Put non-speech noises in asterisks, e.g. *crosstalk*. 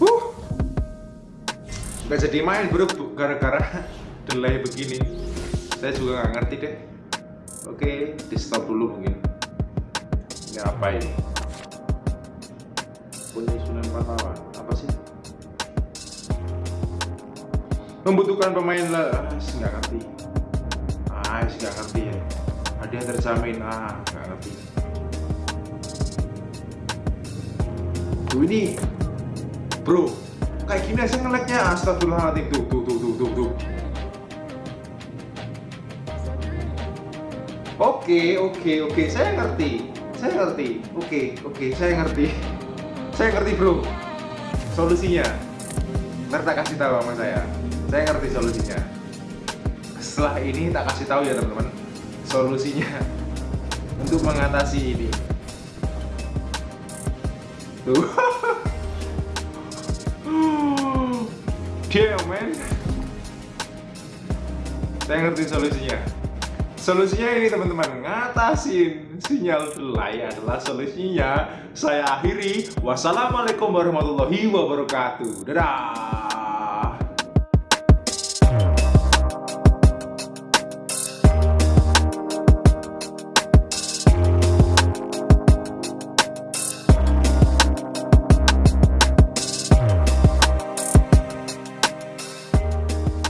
Huh. Gak jadi main bro gara-gara *laughs* delay begini. Saya juga nggak ngerti deh. Oke, di stop dulu mungkin. Ini apa ini? Penyusunan pahlawan apa sih? Membutuhkan pemain lah, ah, nggak ngerti. Ah, nggak ngerti ya. Ada yang terjamin, ah, nggak ngerti. Tuh ini, bro, kayak gini aja ngeleknya astagfirullahaladzim. Tuh, tuh, tuh, tuh, tuh, tuh. Oke, oke, oke, saya ngerti, saya ngerti, oke, oke, saya ngerti, saya ngerti bro, solusinya. Ntar tak kasih tahu sama saya, saya ngerti solusinya. Setelah ini tak kasih tahu ya teman-teman, solusinya *laughs* untuk mengatasi ini. Tuh. Damn man. Saya ngerti solusinya. Solusinya ini teman-teman, ngatasin sinyal delay adalah solusinya. Saya akhiri. Wassalamualaikum warahmatullahi wabarakatuh. Dadah.